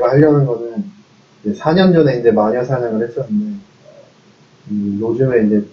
제가 하려는 거는 이제 4년 전에 이제 마녀 사냥을 했었는데 음, 요즘에 이제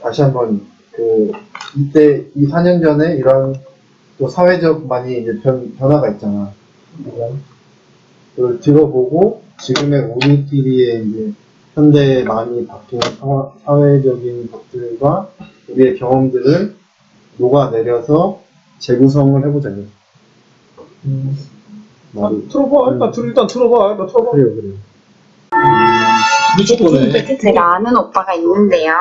다시 한번 그 이때 이 4년 전에 이런 또 사회적 많이 이제 변, 변화가 있잖아. 그걸 들어보고 지금의 우리끼리의 이제 현대에 많이 바뀐 사- 사회적인 것들과 우리의 경험들을 녹아내려서 재구성을 해보자. 이 거. 말이 틀어봐. 일단 들 일단 틀어봐. 일단 틀어봐. 그래요, 그래요. 무조건에. 제가 아는 오빠가 있는데요.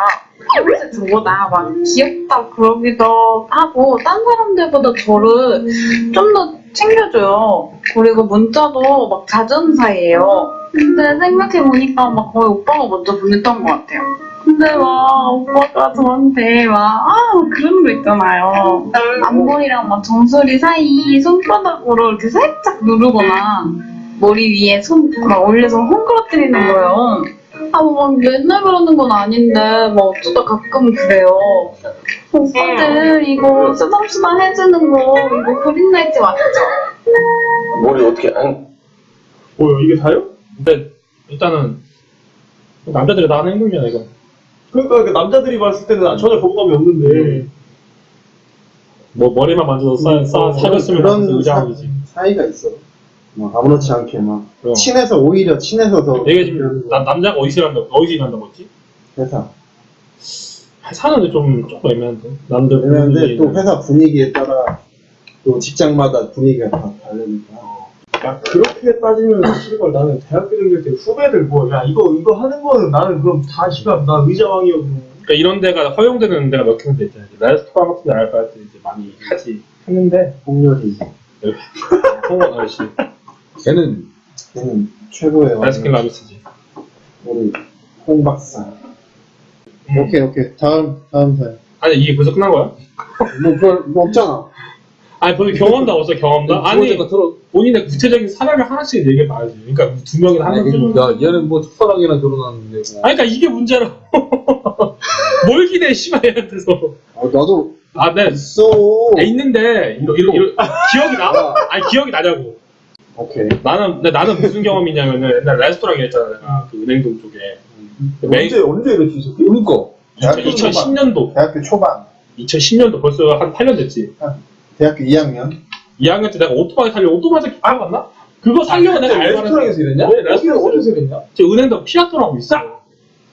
평소에 저보다 막 귀엽다 그러기도 하고 딴 사람들보다 저를 좀 더 챙겨줘요. 그리고 문자도 막 자주 사이예요. 근데 생각해보니까 막 거의 오빠가 먼저 보냈던 것 같아요. 근데 막 오빠가 저한테 막 아, 그런 거 있잖아요. 앞머리랑 막 정수리 사이 손바닥으로 이렇게 살짝 누르거나 머리 위에 손 막 올려서 헝클어뜨리는 거예요. 아, 뭐, 막 맨날 그러는 건 아닌데, 뭐, 어쩌다 가끔 그래요. 오빠들, 이거 쓰담쓰담 해주는 거, 이거 그린라이트 맞죠? 머리 어떻게 안 뭐요? 이게 다요? 근데 일단은 남자들이 다 하는 행동이잖아 이거 그러니까 그 남자들이 봤을 때는 전혀 거부감이 없는데 뭐 머리만 만져도 싸, 싸, 사줬으면 그런 사, 사이가 있어. 막 아무렇지 않게 막 그럼. 친해서 오히려 친해서 더 내가 지금 남, 남자가 어디서 일한다 어디서 일한다고 했지? 회사. 사는데 좀 조금 애매한데 남들 그런데 또. 회사 분위기에 따라 또 직장마다 분위기가 다 다르니까. 야 그렇게 따지면 씨발 나는 대학교 다닐 때 후배들 뭐 야 이거 이거 하는 거는 나는 그럼 다 씨발 나 의자왕이었고 그러니까 이런 데가 허용되는 데가 몇 군데 있잖아요 레스토랑 같은 데 알바할 때 이제 많이 하지 했는데 홍렬이. 홍원 아저씨 걔는 걔는 최고의 아이스크림 라비스지 우리 홍 박사. 오케이 오케이 다음 다음 사연. 아니 이게 벌써 끝난 거야? 뭐 그걸 뭐 없잖아. 아니 벌써 경험담 없어 경험담? 아니 거 들어. 본인의 구체적인 사례를 하나씩 얘기해 봐야지 그러니까 두 명이나 한 아니, 명쯤은 야, 얘는 뭐 첫사랑이나 결혼하는데 뭐. 아니 그러니까 이게 문제라고 뭘 기대해 씨발 얘한테서 아, 나도 아 네 있어. 있는데 이러, 이러, 이러, 기억이 나? 아니 기억이 나냐고 오케이. 나는 나는 무슨 경험이 있냐면은 옛날 레스토랑 했잖아 내가 그 은행동 쪽에 메인 언제 언제 이랬지 이 새끼? 그러니까. 대학교 초반. 2010년도 대학교 초반. 2010년도 벌써 한 8년 됐지 대학교 2학년. 2학년 때 내가 오토바이 살려 오토바이 살 기억 안 나? 그거 살려고 내가 알바를 레스토랑에서 일했냐? 네, 어디 레스토랑에서 어디서 일했냐? 제 은행동 피아토라고 있어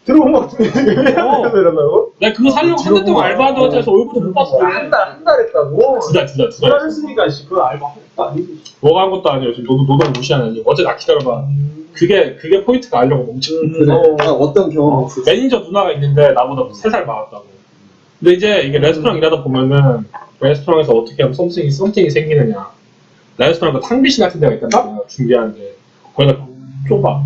들어온 거 같은데 어. 이런다고? 내가 그거 살려고 한 달 동안 알바하다가 해서 얼굴도 못 봤어 한달한 달 했다고? 두달 두달 두달 두달 했으니까 씨 그거 알바 아니지 뭐가 한 것도 아니에요 지금 너도 노동 무시하는 어제 나 기다려봐 그게 그게 포인트가 아니려고 멈춘 그래. 아, 어떤 경험 있었어? 매니저 누나가 있는데 나보다 3살 많았다고. 근데 이제 이게 레스토랑 일하다 보면은 레스토랑에서 어떻게 하면 something이, something이 생기느냐. 레스토랑 그 탕비실 같은 데가 있단 말이야, 준비하는데. 거기가 좁아.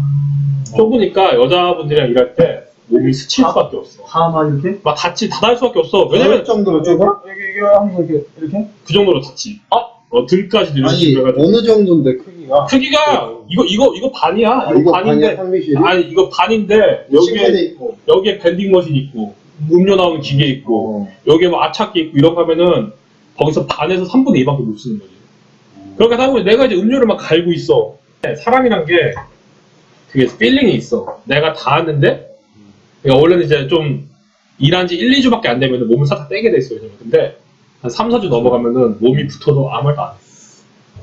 좁으니까 여자분들이랑 일할 때 몸이 스칠 수밖에 없어. 다만 이렇게? 막 닿지, 닿을 수밖에 없어. 왜냐면 왜냐면 정도로 좁아? 여기 이거 항상 이렇게 이렇게? 그 정도로 닿지. 어, 등까지 아니 이렇게 해가지고. 어느 정도인데 크기가? 크기가, 이거, 이거, 이거 반이야. 아, 이거 반인데. 아니, 이거 반인데, 여기에. 여기에 vending machine 있고, 음료 나오는 기계 있고, 어. 여기에 뭐 아차기 있고 이런 거 하면은 거기서 반에서 3분의 2밖에 못 쓰는 거지. 그러니까 사람이 내가 이제 음료를 막 갈고 있어. 사람이란 게 그게 feeling이 있어. 내가 닿았는데 그러니까 원래는 이제 좀 일한 지 1, 2주밖에 안 되면 몸을 살짝 떼게 돼 있어요. 근데 한 3, 4주 넘어가면은 몸이 붙어도 아무 말도 안 해.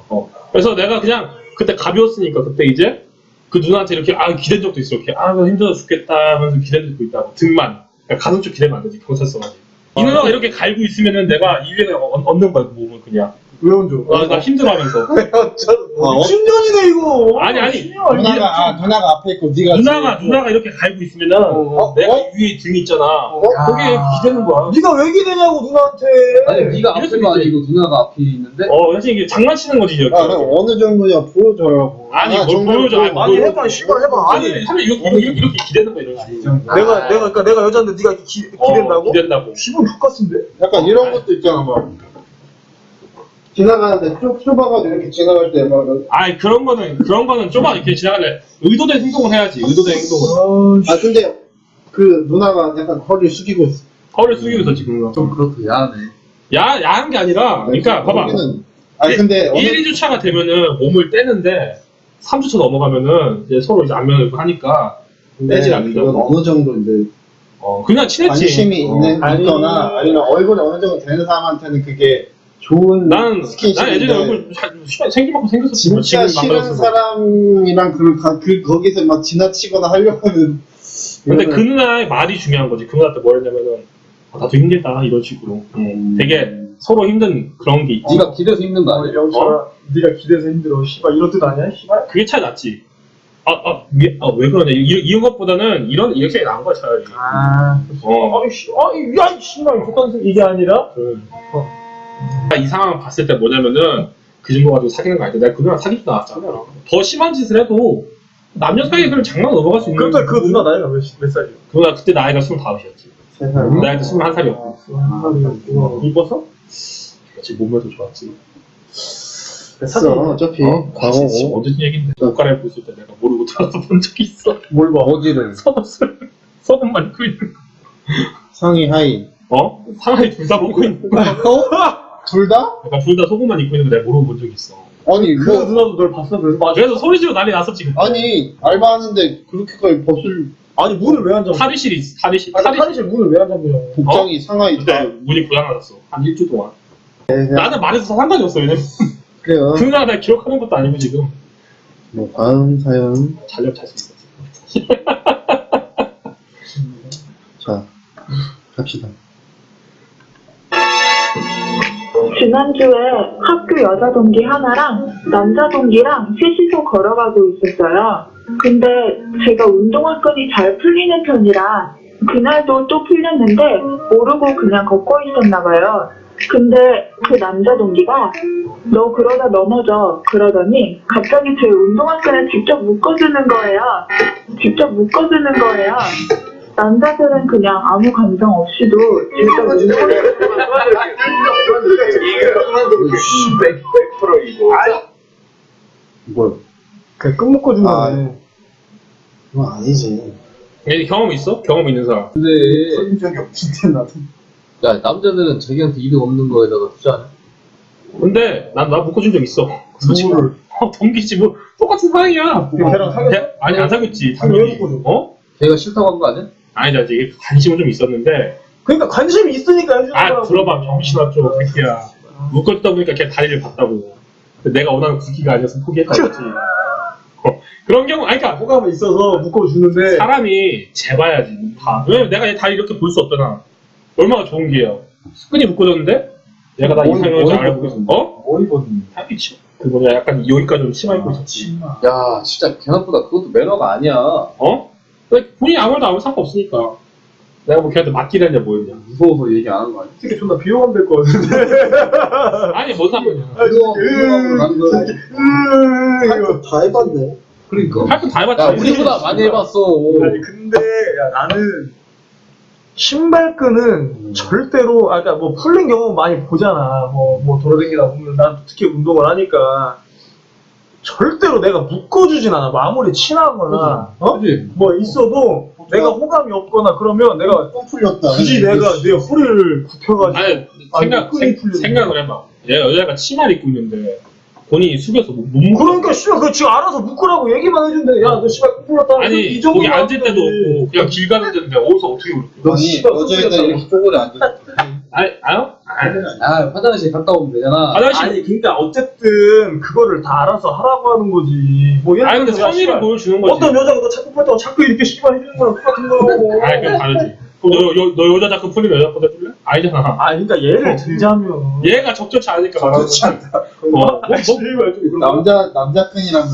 어. 그래서 내가 그냥 그때 가벼웠으니까 그때 이제 그 누나한테 이렇게 아 기댄 적도 있어. 이렇게 아 힘들어 죽겠다 하면서 기댄 적도 있다고 등만 그러니까 가슴 쪽 기대면 안 되지 경찰서까지. 이 누나가 이렇게 갈고 있으면은 내가 이 위에 그냥 얹- 얹는 거야 그 몸을 그냥. 왜 얹어? 아, 나 힘들어하면서. 어, 신년이네 이거 아니 아니 누나가 아 누나가 앞에 있고 네가 누나가 뒤에 누나가 이렇게 갈고 있으면은 어, 내가 이 위에 등 있잖아. 거기에 기대는 거야. 네가 왜 기대냐고 누나한테 아니, 네가 이럴 수도 앞에가 있지. 아니고 누나가 앞에 있는데. 어 사실 이게 장난치는 거지 이렇게. 아, 그럼 어느 정도냐 보여줘라고. 아니, 아, 뭘 보여줘. 아니, 아니 뭘- 해봐 씨발 해봐 아니 사실 이렇게 이렇게, 이렇게 기대는 거야 이런 식으로. 내가 내가 그러니까 내가 여자인데 네가 기, 어, 기댄다고? 기댄다고. 기분 족같은데? 약간 이런 것도 있잖아 막 지나가는데 좁 좁아가지고 이렇게 지나갈 때 막 아니 그런 거는 그런 거는 좁아 이렇게 지나갈래. 의도된 행동을 해야지. 의도된 행동을. 아 근데 그 누나가 약간 허리를 숙이고 있어. 허를 숙이고 있어 지금. 좀 그렇고 야하네. 야 야한 게 아니라. 그러니까 봐봐. 거기는- 아니 근데 어느 1, 2주 차가 되면은 몸을 떼는데 3주차 넘어가면은 이제 서로 이제 안면을 하니까 이건 않더라고. 어느 정도 이제 어, 그냥 친했지. 관심이 있는 아니- 있거나 아니면 얼굴이 어느 정도 되는 사람한테는 그게 좋은 나는, 난 스킨십인데 예전에 얼굴 생기만큼 생겼었지. 진짜 싫은. 사람이랑 그, 가- 그 거기서 막 지나치거나 하려고는 근데 그 누나의 말이 중요한 거지. 그 누나한테 뭐 했냐면은, 아, 나도 힘들다. 이런 식으로. 음. 되게 서로 힘든 그런 게 있지. 네가 기대서 힘든 거 어, 아니야? 영철아, 네가 기대서 힘들어. 씨발 이런 뜻 아니야? 씨발. 그게 차이 났지. 아, 아, 미, 아, 왜 그러냐. 이, 이런 것보다는 이런, 이렇게 나은 거야, 차라리. 아, 어. 아이 씨, 아이 야, 이 씨발 그딴 이게 아니라. 아, 이 상황 봤을 때 뭐냐면은 그 정도 가지고 사귀는 거 아니다. 내가 그 누나 사귀지도 않았잖아. 더 심한 짓을 해도 남녀 사이에 그냥 장난 넘어갈 수 있는. 그럼 그 누나 나이가 몇, 몇 살이야? 그 누나 그때 나이가 25이었지. 세상에. 나이도 21살이었고. 한 이뻐서? 그렇지, 몸매도 좋았지. 됐어 어차피 어? 과거고 언제든 얘기인데. 옷 갈아 입고 있을 때 내가 모르고 들어서 본 적이 있어. 뭘 봐? 어디를? 속옷을, 속옷만 입고 있는 거. 상의 하의 어? 상하이 둘 다 먹고 있는 거. 둘 다? 그러니까 둘 다 속옷만 입고 있는 거 내가 모르고 본 적이 있어. 아니 그 뭐 누나도 널 봤어? 그래서 맞아. 그래서 소리 지르고 난리 났었지. 그때. 아니 알바하는데 그렇게까지 벗을 아니 문을 왜 안 잠궈? 탈의실이, 있- 탈의실. 아니 탈의실. 탈의실 문을 왜 안 잠그냐고. 복장이 상하이 다 그때 문이 고장났었어. 한 일주 동안. 네, 그냥 나는 말해서 상관이 없어. 왜냐면 그래요 그 누나가 나 기억하는 것도 아니고 지금. 뭐 다음 사연 잘려 잘수 있어. 자 갑시다 지난주에 학교 여자 동기 하나랑 남자 동기랑 셋이서 걸어가고 있었어요. 근데 제가 운동화 끈이 잘 풀리는 편이라 그날도 또 풀렸는데 모르고 그냥 걷고 있었나 봐요. 근데 그 남자 동기가 너 그러다 넘어져 그러더니 갑자기 제 운동화 끈을 직접 묶어주는 거예요. 직접 묶어주는 거예요. 남자들은 그냥 아무 감정 없이도 직접 운동화끈을 뭐 그냥 끝 묶어 준다네. 아. 그건 아니지 얘 경험 있어? 경험 있는 사람. 근데 풀린 적이 없는데 나도 야 남자들은 자기한테 이득 없는 거에다가 투자하네. 근데 난나 묶어준 적 있어. 솔직히. 어, 동기지 뭐 똑같은 상황이야. 그 걔랑 사귀었어? 대- 아니 안 사귀었지. 당연히. 어? 걔가 싫다고 한 거 아니야? 아니다. 이게 관심은 좀 있었는데. 그러니까 관심이 있으니까 해주는 아 거라고. 들어봐 병신아 좀 새끼야. 묶어주다 보니까 걔 다리를 봤다고. 내가 원하는 굵기가 아니어서 포기했다고. 어, 그런 경우 아니 그러니까 호감이 있어서 묶어주는데 사람이 재봐야지 봐. 왜냐면 내가 얘 다리 이렇게 볼 수 없잖아. 얼마나 좋은 기회야. 끈이 묶어졌는데 얘가 나 머리- 이상형인지 머리 알아보고 있어. 어? 머리 벗는 치. 그 뭐냐 약간 여기까지 좀 치마 입고 있었지. 야 진짜 걔나보다 그것도 매너가 아니야. 어? 근데 본인이 아무 말도 아무 상관없으니까. 내가 뭐 걔한테 맡기려냐 뭐였냐. 무서워서 얘기 안 하는 거 아니야? 특히 존나 비호감 될 거 같은데 아니 뭔 상관이야. 그거 가는 거. 이거 다 해봤네 그러니까. 할건 다 해봤지. 야 우리보다 많이 해봤어. 아니 근데 야, 나는 신발끈은 절대로 아까 그러니까 뭐 풀린 경우 많이 보잖아 뭐 뭐 돌아다니다 보면 난 특히 운동을 하니까 절대로 내가 묶어주진 않아 뭐 아무리 친하거나 어? 그지? 뭐 있어도 내가 호감이 없거나 그러면 내가 뻥 풀렸다 굳이 내가 내 허리를 굽혀가지고 아니 아니, 생각 생. 생각을 해봐. 얘가 여자가 치마를 입고 있는데 본인이 숙여서 못, 못 묶어. 그러니까 씨발 그 지금 알아서 묶으라고 얘기만 해준대 야너 씨발 풀렸다 아니 이 정도 거기 앉을 때도 없고 그냥 길 가는 데인데 어디서 어떻게 그렇게? 아니 씨발, 여자애들. 이렇게 쪼그려 앉아 아니 아요? 아니 야 화장실 갔다 오면 되잖아. 화장실 아니 그러니까 어쨌든 그거를 다 알아서 하라고 하는 거지 뭐 예를 아니 근데 성의를 보여주는 거지. 어떤 여자가 너 자꾸 풀었다고 자꾸 이렇게 씨발 해주는 거랑 똑같은 거라고 아니 그건 다르지. 너, 여, 너 여자 자꾸 풀리면 여자 보다 줄래? 아니잖아. 아 그러니까 예를 들자면 얘가 적절치 않으니까 말하는 적절치 거지. 어, 뭐, 뭐, 남자 남자 끈이라면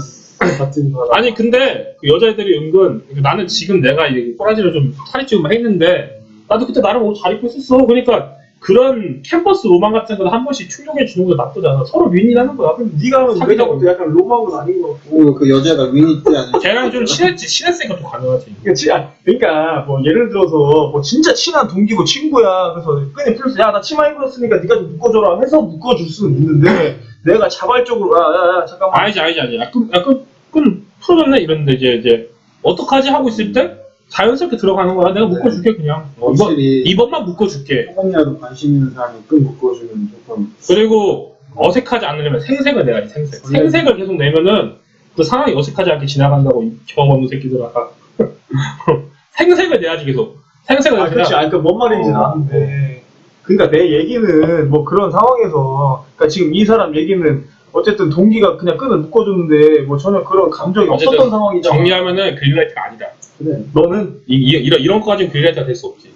같은 거라 아니 근데 그 여자애들이 은근 그러니까 나는 지금 내가 이제 꼬라지를 좀 살이 찌고 했는데 나도 그때 나름 옷잘 입고 있었어. 그러니까 그런 캠퍼스 로망 같은 거는 한 번씩 충족해 주는 거 나쁘지 않아. 서로 윈윈하는 거야. 그럼 네가 하면 사귀자고. 볼때 약간 로망은 아닌 것 같고 오, 그 여자가 윈이 때 아니야 걔랑 좀 친했지. 친했으니까 좀 가능하지. 그러니까, 치- 아, 그러니까 뭐 예를 들어서 뭐 진짜 친한 동기고 친구야 그래서 끈이 풀렸어 야나 치마 입었으니까 네가 좀 묶어줘라 해서 묶어줄 수는 있는데 내가 자발적으로 야야야 잠깐만 아니지 아니지 아니지. 약간 약간 끈 풀어졌네 이랬는데 이제 이제 어떡하지 하고 있을 때 자연스럽게 들어가는 거야. 내가 묶어줄게 그냥. 어, 이번 이번만 묶어줄게. 조금이라도 관심 있는 사람이 끈 묶어주면 조금 그리고 어색하지 않으려면 생색을 내야지 생색. 생색을 계속 내면은 그 상황이 어색하지 않게 지나간다고 이 경험 없는 새끼들아. 생색을 내야지 계속. 생색을 아, 내야 그렇지. 아니, 그뭔 말인지는 어. 아는데. 그러니까 내 얘기는 뭐 그런 상황에서, 그러니까 지금 이 사람 얘기는 어쨌든 동기가 그냥 끈을 묶어줬는데 뭐 전혀 그런 감정이 없었던 상황이잖아. 정리하면은 그린라이트가 아니다. 그래. 너는 이, 이, 이런, 이런 거까지는 그린라이트가 될 수 없지.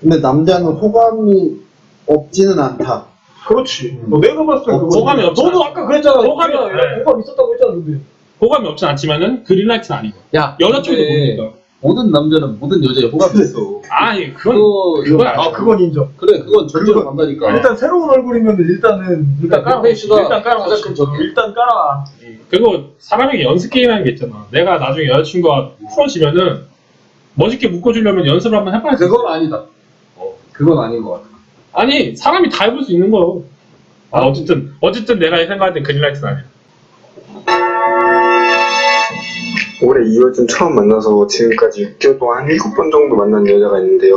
근데 남자는 호감이 없지는 않다. 그렇지. 음. 뭐 내가 봤을 때 어, 호감이 없지 너도. 아까 그랬잖아. 호감이- 호감이 네. 호감 있었다고 했잖아. 근데. 호감이 없진 않지만은 green light는 아니고. 야, 여자친구도 근데 모르니까. 모든 남자는 모든 여자에 호감이 있어. 아니, 그건, 그거, 그건 아. 그건 인정. 그래, 그건 전제로 간다니까. 일단 새로운 얼굴이면 일단은 일단 깔아. 베이스가 일단 깔아. 가장 큰 적이야. 일단 깔아. 그리고 사람에게 연습 게임이라는 게 있잖아. 내가 나중에 여자친구가 풀어지면은 멋있게 묶어주려면 연습을 한번 해봐야 돼. 그건 아니다. 어, 그건 아닌 것 같아. 아니 사람이 다 해볼 수 있는 거요. 아 어쨌든 어쨌든 내가 생각할 때 그린라이트는 아니야. 올해 2월쯤 처음 만나서 지금까지 6개월 동안 한 7번 정도 만난 여자가 있는데요.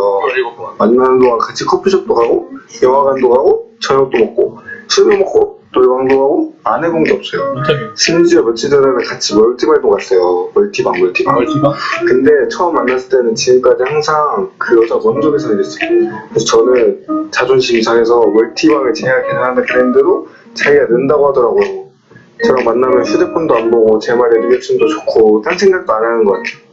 만나는 동안 같이 커피숍도 가고, 영화관도 가고, 저녁도 먹고, 술도 먹고, 놀방도 가고, 안 해본 게 없어요. 심지어 며칠 전에는 같이 멀티발도 갔어요. 멀티방, 멀티방. 멀티방? 근데 처음 만났을 때는 지금까지 항상 그 여자 먼저 계산을 했어요. 그래서 저는 자존심이 상해서 멀티방을 제가 계산하는 그랜드로 자기가 낸다고 하더라고요. 저랑 만나면 휴대폰도 안 보고 제 말에 리액션도 좋고 딴 생각도 안 하는 것 같아요.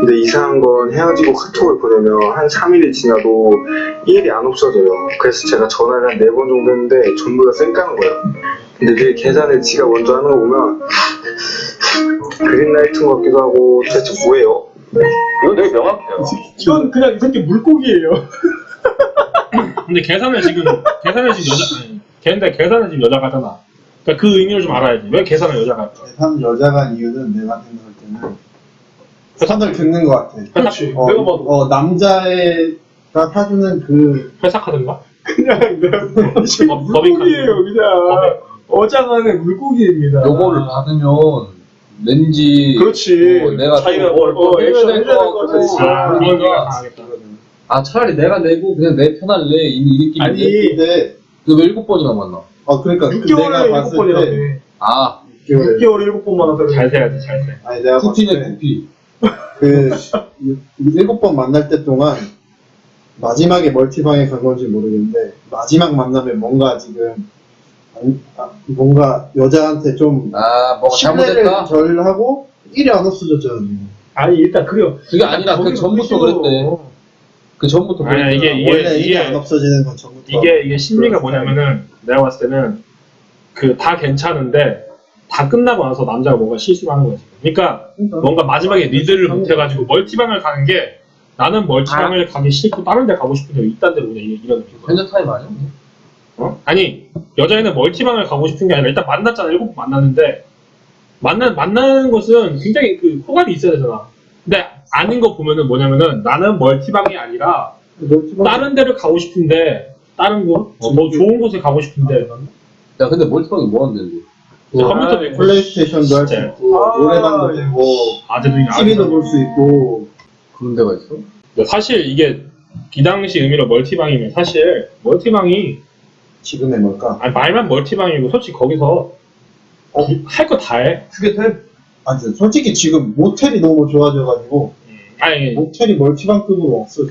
근데 이상한 건 헤어지고 카톡을 보내면 한 3일이 지나도 일이 안 없어져요. 그래서 제가 전화를 한 4번 정도 했는데 전부 다 쌩까는 거예요. 근데 그 계산을 지가 먼저 하는 거 보면 그린라이트인 것 같기도 하고 도대체 뭐예요? 이건 되게 명확해요. 이건 그냥 이 새끼 물고기예요. 근데 계산을 지금 계산을 지금 여자 아니 걔인데 계산을 지금 여자가 하잖아. 그러니까 그 의미를 좀 알아야지. 왜 계산을 여자가 할까? 계산 여자가 한 이유는 내가 생각할 때는 선을 긋는 것 같아. 그렇지. 어, 내가 봐도 어, 남자가 사주는 그? 그냥 이 새끼 법- 법인 물고기예요. 그냥 어장안의 물고기입니다. 요거를 받으면 왠지 그렇지. 어, 내가 자기가 또뭘뭘 어, 액션 해야 해줘야 될될것것 같아. 아, 그러니까. 아 차라리 내가 내고 그냥 내 편할래 이, 이 느낌인데 아니 근데 그왜 일곱 번이나 만나? 어 그러니까 그 6개월에 내가 7 봤을 번이라며. 때아 6개월에 6개월에 7번만 하다가 잘 세야지 잘 세. 아니 내가 때 쿠피 그 일곱 번 만날 때 동안 마지막에 멀티방에 간 건지 모르겠는데 마지막 만남에 뭔가 지금 안- 아, 뭔가 여자한테 좀 아 뭐가 신뢰를 잘못했다? 절하고 일이 안 없어졌잖아 지금. 아니 일단 그래요. 그게 아니라 그 전부터. 그랬대 그 전부터 아니야, 그랬대 이게- 이게- 원래 일이 안 없어지는 건 전부터 이게 이게 심리가 뭐냐면은 내가 봤을 때는 그 다 괜찮은데 다 끝나고 나서 남자가 뭔가 실수를 하는 거지. 그러니까 뭔가 마지막에 리드를 못 해가지고 멀티방을 가는 게 나는 멀티방을 가기 싫고 다른 데 가고 싶은데 왜 이딴 데로 그냥 이- 이런 느낌. 현자 타임 아니야? 어? 아니 여자애는 멀티방을 가고 싶은 게 아니라 일단 만났잖아 일곱 번 만났는데 만나 만나는 것은 굉장히 그 호감이 있어야 되잖아. 근데 아닌 거 보면은 뭐냐면은 나는 멀티방이 아니라 멀티방 다른 데를 가고 싶은데 다른 곳, 어, 뭐 좋은 곳에 가고 싶은데 야 근데 멀티방이 뭐 하는데 뭐 컴퓨터도 있고 플레이스테이션도 할 수 진짜. 있고 아, 노래방도 예. 되고 아재들이 TV도 볼 수 있고 그런 데가 있어? 근데 사실 이게 이 당시 의미로 멀티방이면 사실 멀티방이 지금의 뭘까? 아니, 말만 멀티방이고 솔직히 거기서 할거 다 해. 그게 돼. 아니 솔직히 지금 모텔이 너무 좋아져가지고 아니 모텔이 멀티방급으로 없어.